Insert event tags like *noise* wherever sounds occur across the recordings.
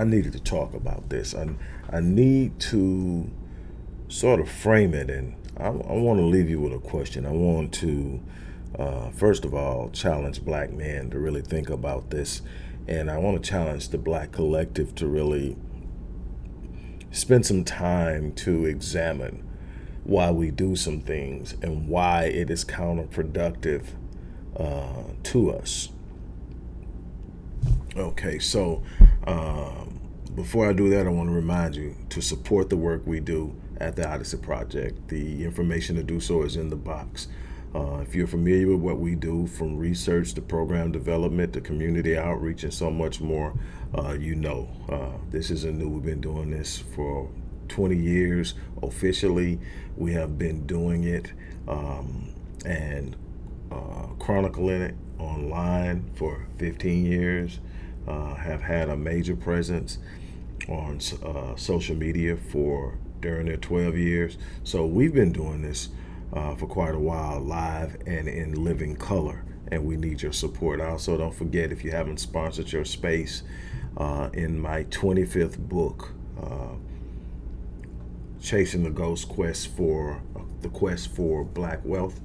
I, needed to talk about this. I, I need to sort of frame it, and I, I want to leave you with a question. I want to, uh, first of all, challenge black men to really think about this, and I want to challenge the black collective to really spend some time to examine why we do some things and why it is counterproductive uh, to us. Okay, so um, before I do that, I want to remind you to support the work we do at the Odyssey Project. The information to do so is in the box. Uh, if you're familiar with what we do, from research to program development to community outreach and so much more, uh, you know uh, this isn't new. We've been doing this for 20 years officially. We have been doing it um, and uh, chronicling it online for 15 years. Uh, have had a major presence on uh, social media for during their 12 years. So we've been doing this uh, for quite a while live and in living color and we need your support. Also, don't forget if you haven't sponsored your space uh, in my 25th book, uh, Chasing the Ghost Quest for uh, the Quest for Black Wealth.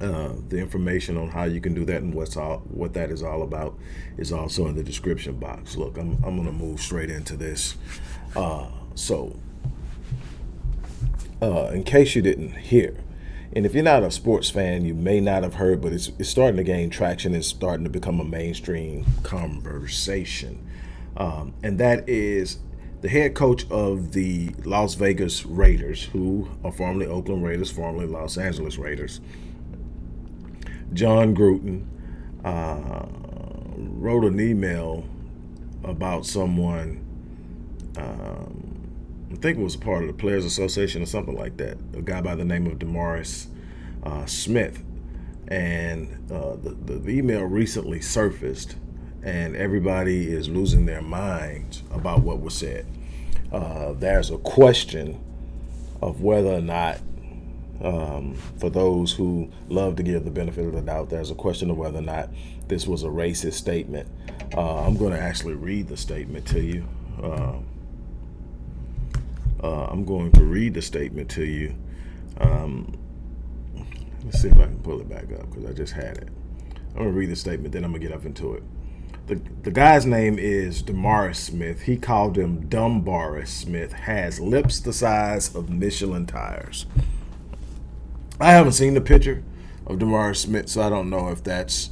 Uh, the information on how you can do that and what's all what that is all about is also in the description box. Look, I'm I'm gonna move straight into this. Uh, so uh, in case you didn't hear. And if you're not a sports fan, you may not have heard, but it's, it's starting to gain traction. It's starting to become a mainstream conversation. Um, and that is the head coach of the Las Vegas Raiders, who are formerly Oakland Raiders, formerly Los Angeles Raiders, Jon Gruden, uh, wrote an email about someone um, I think it was a part of the Players Association or something like that. A guy by the name of DeMaurice uh, Smith. And uh, the, the email recently surfaced and everybody is losing their minds about what was said. Uh, there's a question of whether or not, um, for those who love to give the benefit of the doubt, there's a question of whether or not this was a racist statement. Uh, I'm going to actually read the statement to you. Uh, uh, I'm going to read the statement to you. Um, let's see if I can pull it back up because I just had it. I'm going to read the statement, then I'm going to get up into it. The, the guy's name is DeMaurice Smith. He called him Dumbaris Smith. Has lips the size of Michelin tires. I haven't seen the picture of Demar Smith, so I don't know if that's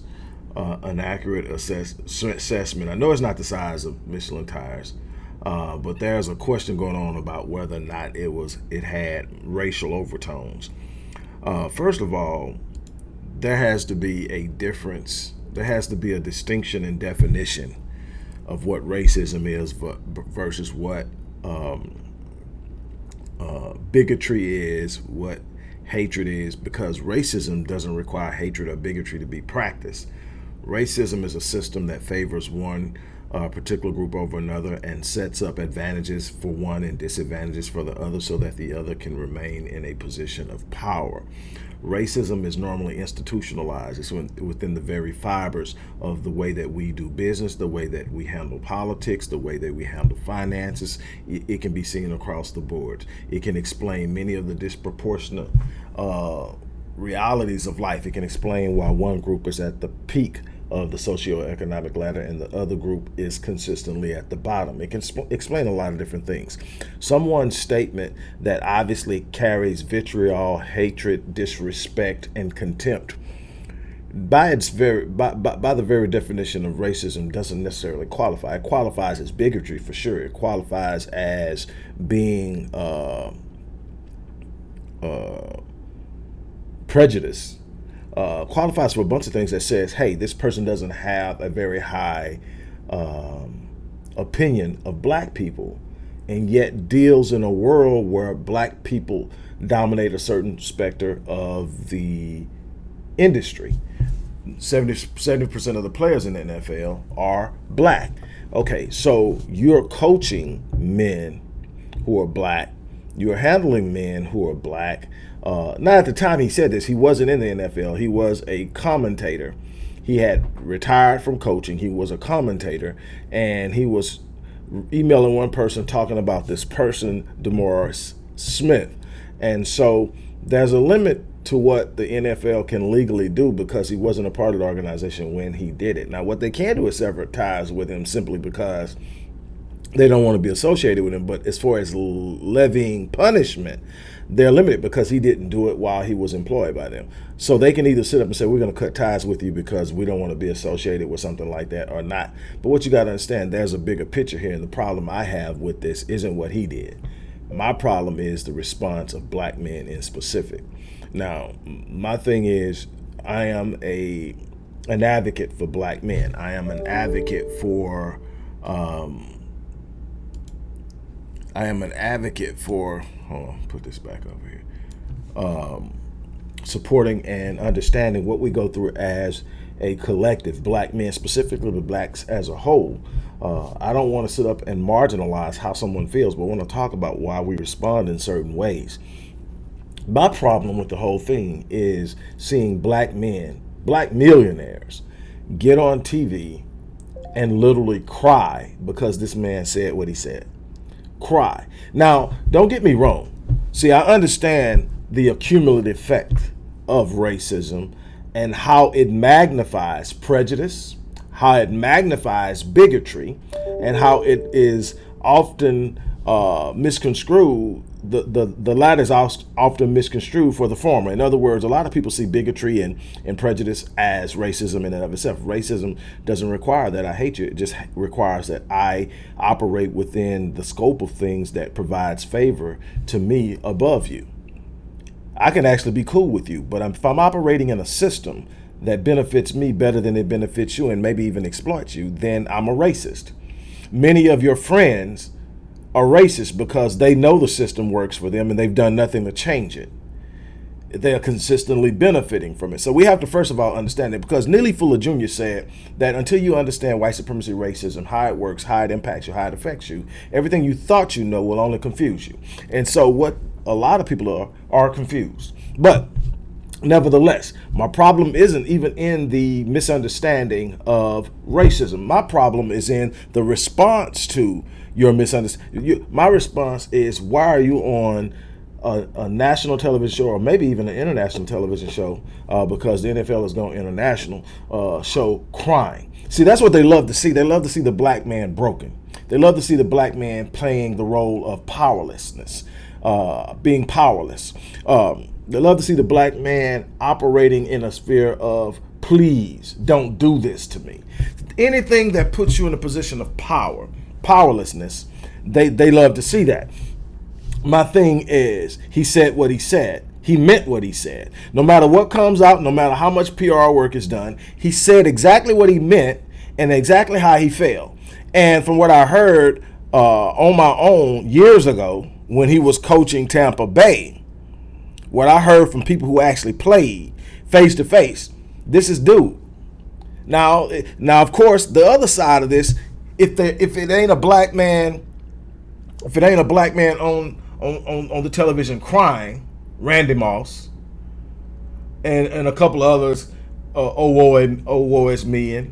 uh, an accurate assess assessment. I know it's not the size of Michelin tires. Uh, but there's a question going on about whether or not it was it had racial overtones. Uh, first of all, there has to be a difference. There has to be a distinction in definition of what racism is versus what um, uh, bigotry is, what hatred is, because racism doesn't require hatred or bigotry to be practiced. Racism is a system that favors one a particular group over another and sets up advantages for one and disadvantages for the other so that the other can remain in a position of power. Racism is normally institutionalized. It's within the very fibers of the way that we do business, the way that we handle politics, the way that we handle finances. It, can be seen across the board. It can explain many of the disproportionate uh, realities of life. It can explain why one group is at the peak of the socioeconomic ladder and the other group is consistently at the bottom. It can explain a lot of different things. Someone's statement that obviously carries vitriol, hatred, disrespect, and contempt by its very by, by, by, the very definition of racism doesn't necessarily qualify. It qualifies as bigotry for sure. It qualifies as being uh, uh, prejudice uh, qualifies for a bunch of things that says, hey, this person doesn't have a very high um, opinion of black people and yet deals in a world where black people dominate a certain specter of the industry. 70 percent of the players in the NFL are black. Okay, so you're coaching men who are black, you're handling men who are black, uh, not at the time he said this, he wasn't in the NFL. He was a commentator he had retired from coaching. He was a commentator, and he was emailing one person talking about this person, DeMaurice Smith. And so there's a limit to what the NFL can legally do because he wasn't a part of the organization when he did it. Now, what they can do is sever ties with him simply because they don't want to be associated with him. But as far as levying punishment, they're limited because he didn't do it while he was employed by them. So they can either sit up and say, we're going to cut ties with you because we don't want to be associated with something like that or not. But what you got to understand, there's a bigger picture here. And the problem I have with this isn't what he did. My problem is the response of black men in specific. Now, my thing is, I am a an advocate for black men. I am an advocate for um, I am an advocate for, hold on, put this back over here, um, supporting and understanding what we go through as a collective, black men, specifically the blacks as a whole. Uh, I don't want to sit up and marginalize how someone feels, but I want to talk about why we respond in certain ways. My problem with the whole thing is seeing black men, black millionaires, get on TV and literally cry because this man said what he said cry. Now, don't get me wrong. See, I understand the accumulative effect of racism and how it magnifies prejudice, how it magnifies bigotry, and how it is often uh, misconstrued the, the, the latter is often misconstrued for the former. In other words, a lot of people see bigotry and, and prejudice as racism in and of itself. Racism doesn't require that I hate you. It just requires that I operate within the scope of things that provides favor to me above you. I can actually be cool with you, but if I'm operating in a system that benefits me better than it benefits you and maybe even exploits you, then I'm a racist. Many of your friends are racist because they know the system works for them and they've done nothing to change it. They are consistently benefiting from it. So we have to first of all understand it because Neely Fuller Jr. said that until you understand white supremacy racism, how it works, how it impacts you, how it affects you, everything you thought you know will only confuse you. And so what a lot of people are are confused. But Nevertheless, my problem isn't even in the misunderstanding of racism. My problem is in the response to your misunderstanding. my response is, why are you on a, a, national television show or maybe even an international television show uh, because the NFL is going international uh, show crying. See, that's what they love to see. They love to see the black man broken. They love to see the black man playing the role of powerlessness, uh, being powerless. Um, they love to see the black man operating in a sphere of please don't do this to me. Anything that puts you in a position of power, powerlessness, they, they love to see that. My thing is, he said what he said. He meant what he said. No matter what comes out, no matter how much PR work is done, he said exactly what he meant and exactly how he felt. And from what I heard uh, on my own years ago when he was coaching Tampa Bay, what I heard from people who actually played face to face, this is dude. Now, now of course, the other side of this, if the if it ain't a black man, if it ain't a black man on on on, on the television crying, Randy Moss, and and a couple of others, uh, oh woe and oh woe is me,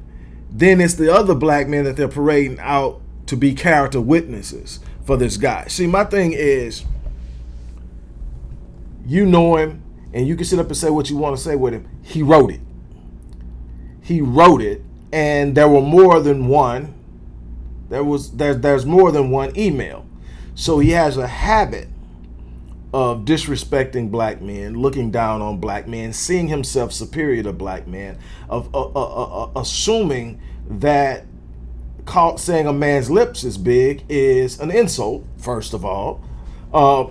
then it's the other black men that they're parading out to be character witnesses for this guy. See, my thing is you know him, and you can sit up and say what you want to say with him. He wrote it. He wrote it, and there were more than one. There was there, there's more than one email. So he has a habit of disrespecting black men, looking down on black men, seeing himself superior to black men, of uh, uh, uh, assuming that saying a man's lips is big is an insult, first of all. Uh,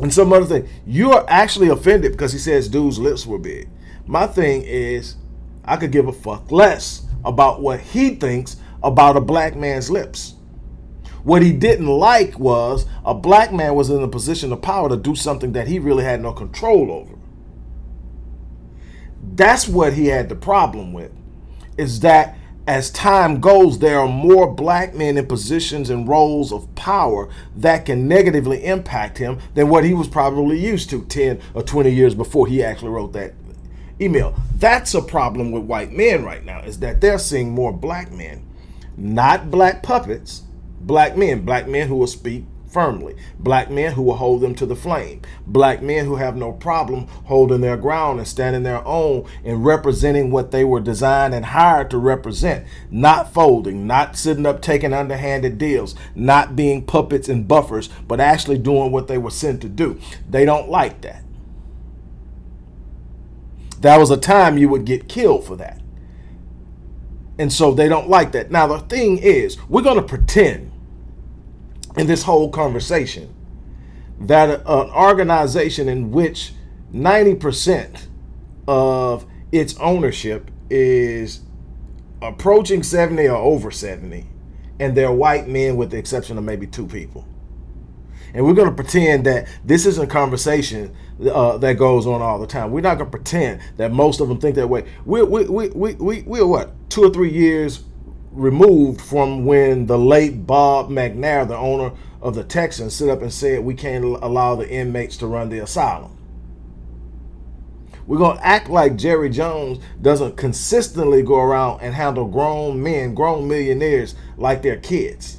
and some other thing. You are actually offended because he says dude's lips were big. My thing is, I could give a fuck less about what he thinks about a black man's lips. What he didn't like was a black man was in a position of power to do something that he really had no control over. That's what he had the problem with, is that as time goes, there are more black men in positions and roles of power that can negatively impact him than what he was probably used to 10 or 20 years before he actually wrote that email. That's a problem with white men right now, is that they're seeing more black men, not black puppets, black men, black men who will speak firmly, black men who will hold them to the flame, black men who have no problem holding their ground and standing their own and representing what they were designed and hired to represent, not folding, not sitting up taking underhanded deals, not being puppets and buffers, but actually doing what they were sent to do. They don't like that. That was a time you would get killed for that. And so they don't like that. Now, the thing is, we're going to pretend in this whole conversation that an organization in which 90% of its ownership is approaching 70 or over 70, and they're white men with the exception of maybe two people. And we're going to pretend that this isn't a conversation uh, that goes on all the time. We're not going to pretend that most of them think that way. We're, we, we, we, we, we're what, two or three years removed from when the late Bob McNair, the owner of the Texans, stood up and said we can't allow the inmates to run the asylum. We're going to act like Jerry Jones doesn't consistently go around and handle grown men, grown millionaires like they're kids.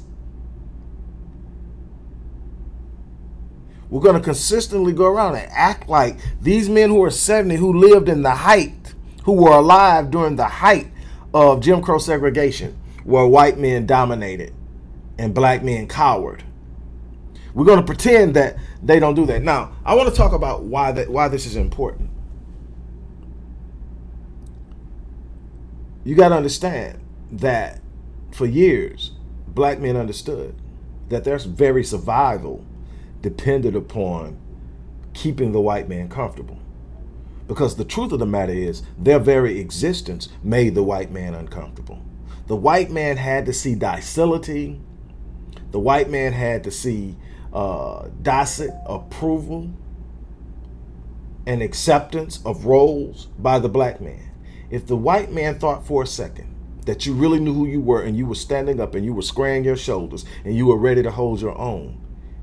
We're going to consistently go around and act like these men who are 70 who lived in the height, who were alive during the height of Jim Crow segregation, where white men dominated and black men cowered. We're going to pretend that they don't do that. Now, I want to talk about why that why this is important. You got to understand that for years, black men understood that their very survival depended upon keeping the white man comfortable. Because the truth of the matter is, their very existence made the white man uncomfortable. The white man had to see docility. The white man had to see uh, docile approval and acceptance of roles by the black man. If the white man thought for a second that you really knew who you were and you were standing up and you were squaring your shoulders and you were ready to hold your own,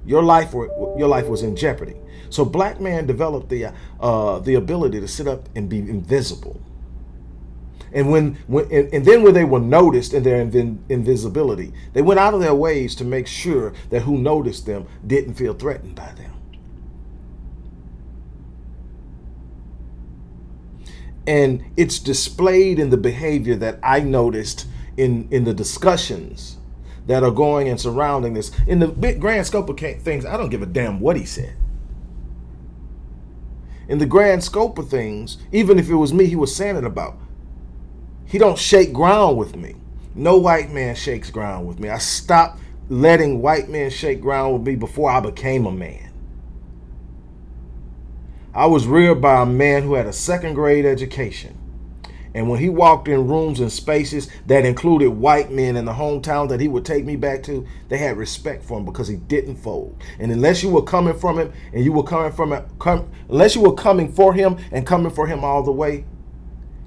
your life were, your life was in jeopardy. So black man developed the uh, the ability to sit up and be invisible. And when, when and, and then when they were noticed in their inv invisibility, they went out of their ways to make sure that who noticed them didn't feel threatened by them. And it's displayed in the behavior that I noticed in, in the discussions that are going and surrounding this. In the big grand scope of things, I don't give a damn what he said. In the grand scope of things, even if it was me he was saying it about, he don't shake ground with me. No white man shakes ground with me. I stopped letting white men shake ground with me before I became a man. I was reared by a man who had a second grade education and when he walked in rooms and spaces that included white men in the hometown that he would take me back to, they had respect for him because he didn't fold. And unless you were coming from him and you were coming from come, unless you were coming for him and coming for him all the way,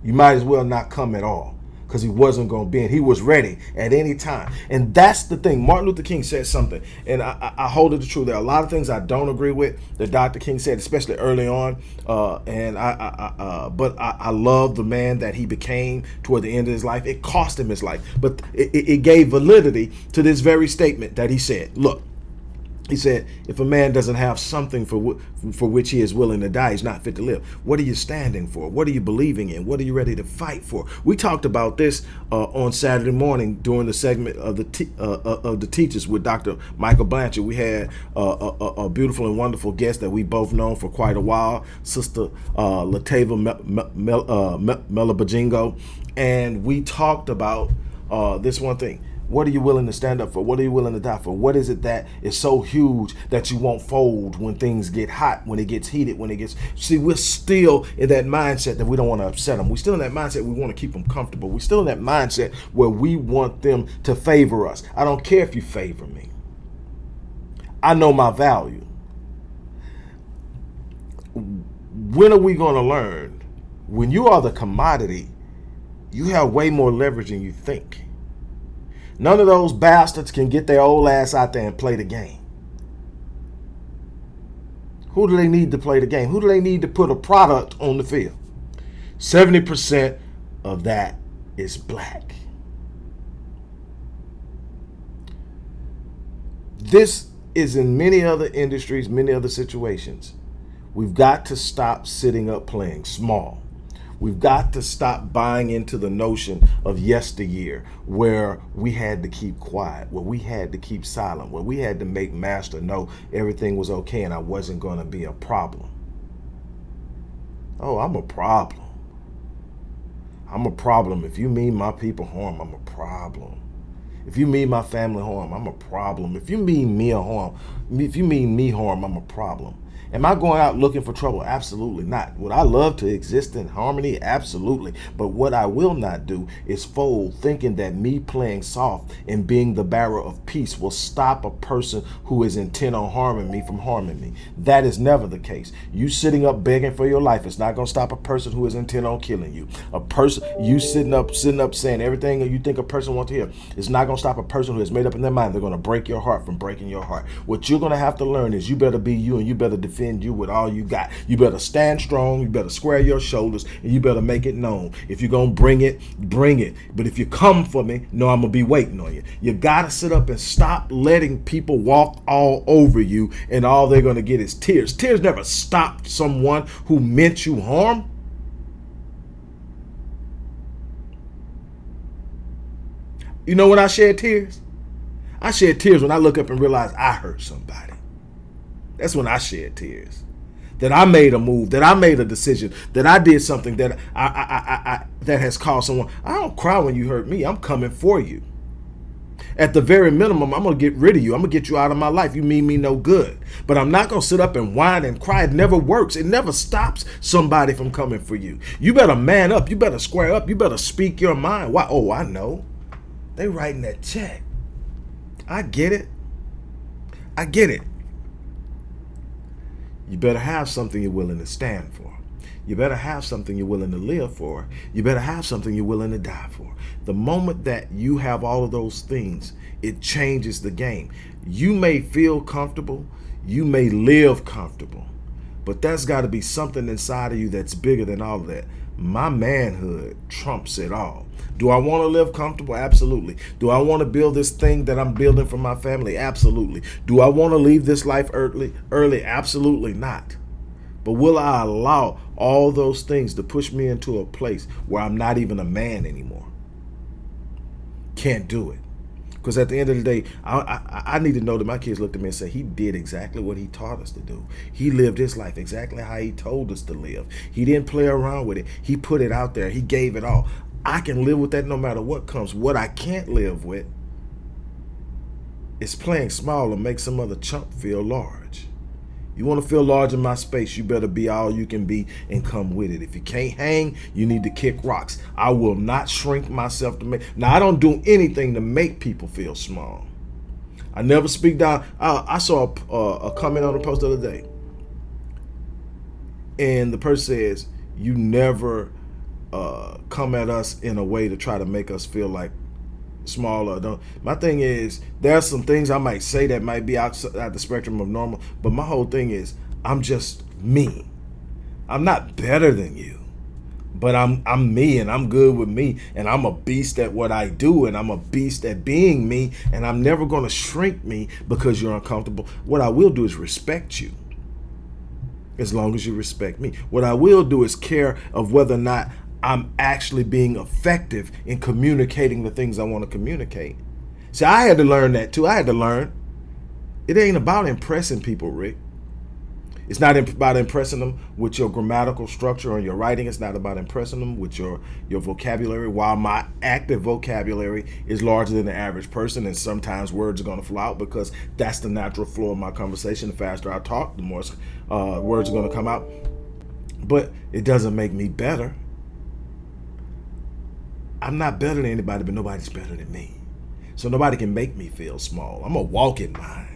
you might as well not come at all because he wasn't going to bend. He was ready at any time. And that's the thing. Martin Luther King said something, and I, I, hold it to true. There are a lot of things I don't agree with that Dr. King said, especially early on. Uh, and I, I uh, but I, I, love the man that he became toward the end of his life. It cost him his life, but it, it gave validity to this very statement that he said. Look, he said, if a man doesn't have something for, for which he is willing to die, he's not fit to live. What are you standing for? What are you believing in? What are you ready to fight for? We talked about this uh, on Saturday morning during the segment of the uh, uh, of the teachers with Dr. Michael Blanchard. We had uh, a, a, beautiful and wonderful guest that we both known for quite a while, Sister uh, Latava Melabajingo, and we talked about uh, this one thing what are you willing to stand up for? What are you willing to die for? What is it that is so huge that you won't fold when things get hot, when it gets heated, when it gets... See, we're still in that mindset that we don't want to upset them. We're still in that mindset we want to keep them comfortable. We're still in that mindset where we want them to favor us. I don't care if you favor me. I know my value. When are we going to learn? When you are the commodity, you have way more leverage than you think. None of those bastards can get their old ass out there and play the game. Who do they need to play the game? Who do they need to put a product on the field? 70% of that is black. This is in many other industries, many other situations. We've got to stop sitting up playing small. We've got to stop buying into the notion of yesteryear where we had to keep quiet, where we had to keep silent, where we had to make master know everything was okay and I wasn't going to be a problem. Oh, I'm a problem. I'm a problem. If you mean my people harm, I'm a problem. If you mean my family harm, I'm a problem. If you mean me a harm, if you mean me harm, I'm a problem. Am I going out looking for trouble? Absolutely not. Would I love to exist in harmony? Absolutely. But what I will not do is fold thinking that me playing soft and being the bearer of peace will stop a person who is intent on harming me from harming me. That is never the case. You sitting up begging for your life is not going to stop a person who is intent on killing you. A person, you sitting up, sitting up saying everything you think a person wants to hear is not going to stop a person who has made up in their mind they're going to break your heart from breaking your heart. What you're going to have to learn is you better be you and you better defend defend you with all you got. You better stand strong. You better square your shoulders and you better make it known. If you're going to bring it, bring it. But if you come for me, no, I'm going to be waiting on you. You got to sit up and stop letting people walk all over you and all they're going to get is tears. Tears never stopped someone who meant you harm. You know when I shed tears? I shed tears when I look up and realize I hurt somebody. That's when I shed tears. That I made a move, that I made a decision, that I did something that I, I, I, I that has caused someone. I don't cry when you hurt me. I'm coming for you. At the very minimum, I'm gonna get rid of you. I'm gonna get you out of my life. You mean me no good. But I'm not gonna sit up and whine and cry. It never works. It never stops somebody from coming for you. You better man up. You better square up. You better speak your mind. Why? Oh, I know. They writing that check. I get it. I get it you better have something you're willing to stand for. You better have something you're willing to live for. You better have something you're willing to die for. The moment that you have all of those things, it changes the game. You may feel comfortable. You may live comfortable. But that's got to be something inside of you that's bigger than all of that. My manhood trumps it all. Do I want to live comfortable? Absolutely. Do I want to build this thing that I'm building for my family? Absolutely. Do I want to leave this life early? Early? Absolutely not. But will I allow all those things to push me into a place where I'm not even a man anymore? Can't do it. Because at the end of the day, I, I, I, need to know that my kids looked at me and said, he did exactly what he taught us to do. He lived his life exactly how he told us to live. He didn't play around with it. He put it out there. He gave it all. I can live with that no matter what comes. What I can't live with is playing small and make some other chump feel large. You want to feel large in my space, you better be all you can be and come with it. If you can't hang, you need to kick rocks. I will not shrink myself to make. Now, I don't do anything to make people feel small. I never speak down. I, I saw a, a comment on the post the other day. And the person says, you never uh, come at us in a way to try to make us feel like smaller. Don't. My thing is, there's some things I might say that might be outside the spectrum of normal, but my whole thing is, I'm just me. I'm not better than you, but I'm I'm me and I'm good with me and I'm a beast at what I do and I'm a beast at being me and I'm never going to shrink me because you're uncomfortable. What I will do is respect you as long as you respect me. What I will do is care of whether or not I'm actually being effective in communicating the things I want to communicate. See, I had to learn that too. I had to learn. It ain't about impressing people, Rick. It's not about impressing them with your grammatical structure or your writing. It's not about impressing them with your, your vocabulary. While my active vocabulary is larger than the average person, and sometimes words are going to flow out because that's the natural flow of my conversation. The faster I talk, the more uh, words are going to come out. But it doesn't make me better. I'm not better than anybody, but nobody's better than me. So nobody can make me feel small. I'm a walking mind.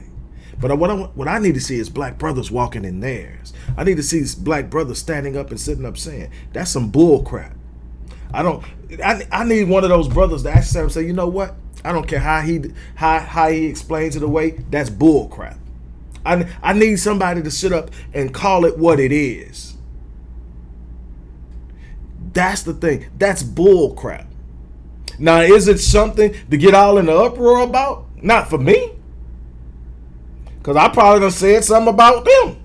But what I, what I need to see is black brothers walking in theirs. I need to see black brothers standing up and sitting up saying, that's some bull crap. I don't, I, I need one of those brothers to ask and say, you know what? I don't care how he, how, how he explains it away. That's bull crap. I, I need somebody to sit up and call it what it is That's the thing. That's bull crap. Now, is it something to get all in the uproar about? Not for me. Because I probably done said something about them.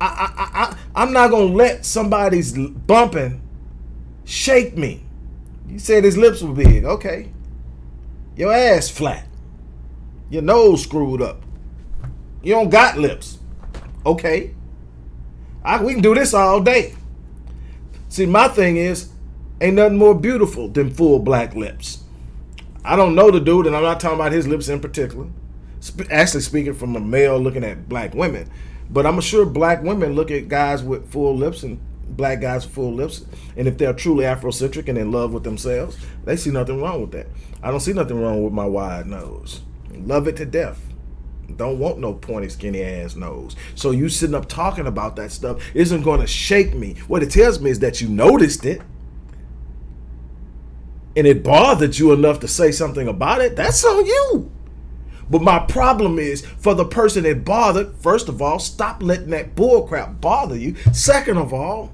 I, I, I, I'm not going to let somebody's bumping shake me. You said his lips were big. Okay. Your ass flat. Your nose screwed up. You don't got lips. Okay. I, we can do this all day. See, my thing is, ain't nothing more beautiful than full black lips. I don't know the dude, and I'm not talking about his lips in particular. Sp actually, speaking from a male looking at black women, but I'm sure black women look at guys with full lips and black guys with full lips, and if they're truly Afrocentric and in love with themselves, they see nothing wrong with that. I don't see nothing wrong with my wide nose. Love it to death. Don't want no pointy, skinny ass nose. So you sitting up talking about that stuff isn't going to shake me. What it tells me is that you noticed it and it bothered you enough to say something about it. That's on you. But my problem is for the person that bothered, first of all, stop letting that bullcrap bother you. Second of all,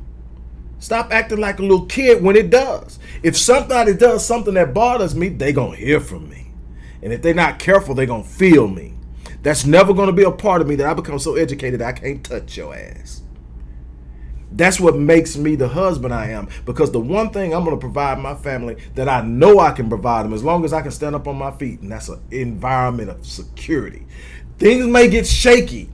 stop acting like a little kid when it does. If somebody does something that bothers me, they to hear from me. And if they're not careful, they're going to feel me. That's never to be a part of me that I become so educated I can't touch your ass. That's what makes me the husband I am. Because the one thing I'm going to provide my family that I know I can provide them as long as I can stand up on my feet, and that's an environment of security. Things may get shaky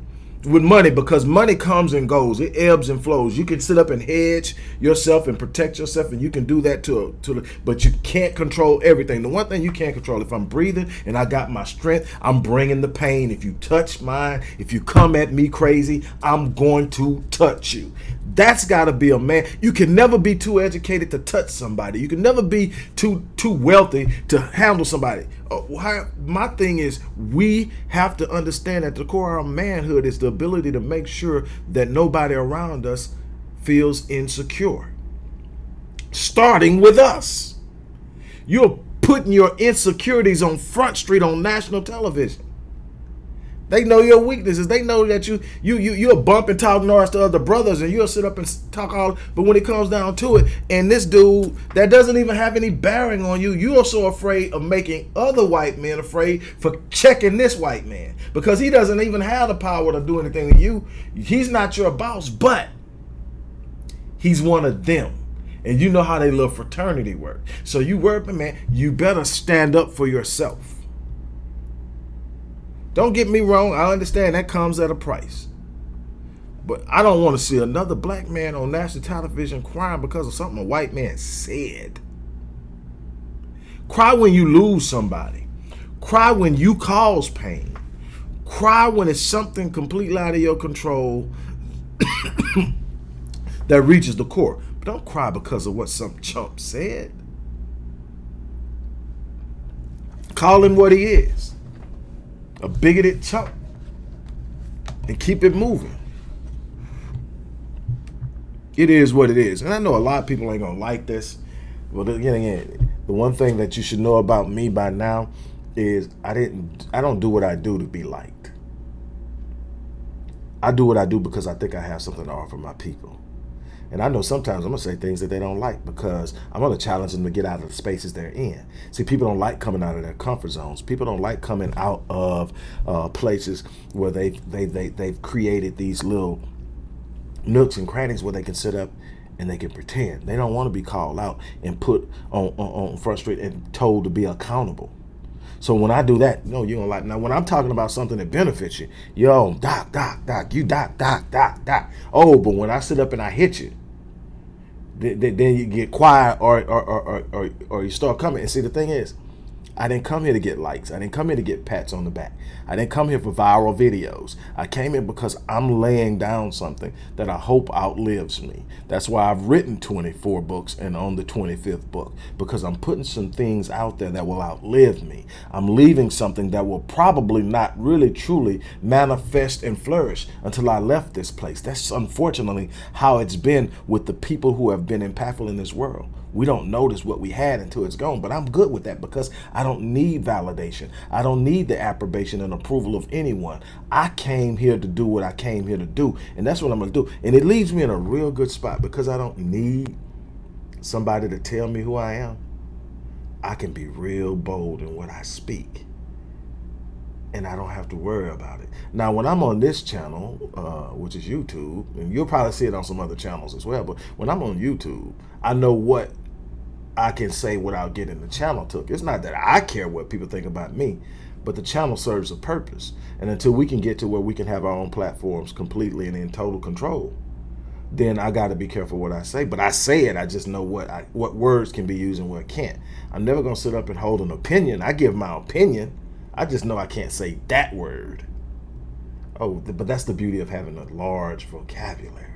with money because money comes and goes. It ebbs and flows. You can sit up and hedge yourself and protect yourself and you can do that to to but you can't control everything. The one thing you can't control if i'm breathing and i got my strength i'm bringing the pain. If you touch mine if you come at me crazy i'm going to touch you that's got to be a man. You can never be too educated to touch somebody. You can never be too too wealthy to handle somebody. Uh, my thing is we have to understand that the core of manhood is the ability to make sure that nobody around us feels insecure. Starting with us. You're putting your insecurities on front street on national television they know your weaknesses. They know that you you you you'll bump and talk to other brothers, and you'll sit up and talk all. But when it comes down to it, and this dude that doesn't even have any bearing on you, you are so afraid of making other white men afraid for checking this white man because he doesn't even have the power to do anything to you. He's not your boss, but he's one of them. And you know how they love fraternity work. So you work, man, you better stand up for yourself. Don't get me wrong, I understand that comes at a price. But I don't want to see another black man on national television crying because of something a white man said. Cry when you lose somebody. Cry when you cause pain. Cry when it's something completely out of your control *coughs* that reaches the core. But don't cry because of what some chump said. Call him what he is a bigoted chump and keep it moving. It is what it is. And I know a lot of people ain't going to like this. But again, again, the one thing that you should know about me by now is I didn't I don't do what I do to be liked. I do what I do because I think I have something to offer my people. And I know sometimes I'm gonna say things that they don't like because I'm gonna challenge them to get out of the spaces they're in. See, people don't like coming out of their comfort zones. People don't like coming out of uh, places where they they they they've created these little nooks and crannies where they can sit up and they can pretend. They don't want to be called out and put on, on, on street and told to be accountable. So when I do that, no, you don't like. Now when I'm talking about something that benefits you, yo, doc, doc, doc, you doc, doc, doc, doc. Oh, but when I sit up and I hit you, then you get quiet or or, or, or, or you start coming. And see, the thing is, I didn't come here to get likes. I didn't come here to get pats on the back. I didn't come here for viral videos. I came here because I'm laying down something that I hope outlives me. That's why I've written 24 books and on the 25th book because I'm putting some things out there that will outlive me. I'm leaving something that will probably not really truly manifest and flourish until I left this place. That's unfortunately how it's been with the people who have been impactful in this world. We don't notice what we had until it's gone, but I'm good with that because I don't need validation. I don't need the approbation and approval of anyone. I came here to do what I came here to do, and that's what I'm going to do. And it leaves me in a real good spot because I don't need somebody to tell me who I am, I can be real bold in what I speak. And I don't have to worry about it. Now, when I'm on this channel, uh, which is YouTube, and you'll probably see it on some other channels as well, but when I'm on YouTube, I know what I can say without getting the channel took. It's not that I care what people think about me, but the channel serves a purpose. And until we can get to where we can have our own platforms completely and in total control, then I got to be careful what I say. But I say it, I just know what I, what words can be used and what can't. I'm never going to sit up and hold an opinion. I give my opinion. I just know I can't say that word. Oh, but that's the beauty of having a large vocabulary.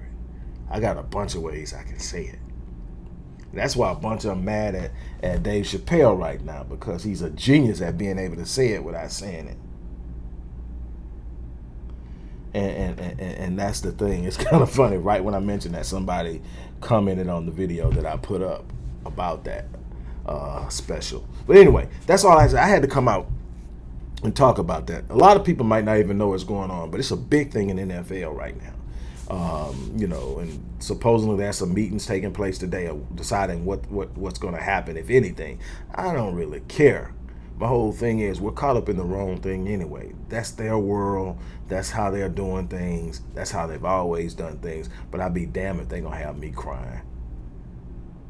I got a bunch of ways I can say it. That's why a bunch of them mad at, at Dave Chappelle right now because he's a genius at being able to say it without saying it. And, and, and, and that's the thing. It's *laughs* kind of funny. Right when I mentioned that, somebody commented on the video that I put up about that uh, special. But anyway, that's all I said. I had to come out and talk about that. A lot of people might not even know what's going on, but it's a big thing in NFL right now. Um, you know, and supposedly there's some meetings taking place today of deciding what, what what's going to happen, if anything. I don't really care my whole thing is we're caught up in the wrong thing anyway. That's their world. That's how they're doing things. That's how they've always done things. But I'd be damned if they're going to have me crying.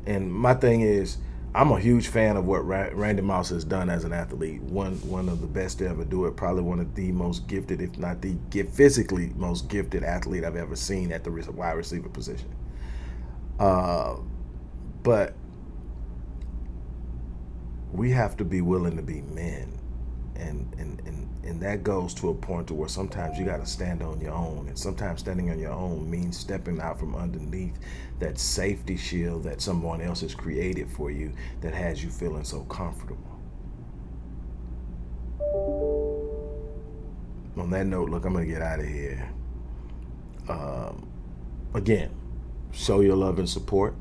And my thing is, I'm a huge fan of what Randy Moss has done as an athlete. One one of the best to ever do it. Probably one of the most gifted, if not the physically most gifted athlete I've ever seen at the wide receiver position. Uh, but we have to be willing to be men and and and, and that goes to a point to where sometimes you got to stand on your own. And sometimes standing on your own means stepping out from underneath that safety shield that someone else has created for you that has you feeling so comfortable. On that note look i'm gonna get out of here. Um, again show your love and support.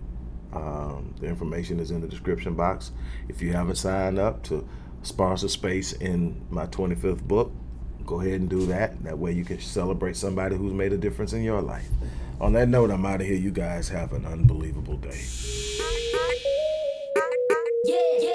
Um, the information is in the description box. If you haven't signed up to sponsor space in my 25th book, go ahead and do that. That way you can celebrate somebody who's made a difference in your life. On that note, I'm out of here. You guys have an unbelievable day. Yeah, yeah.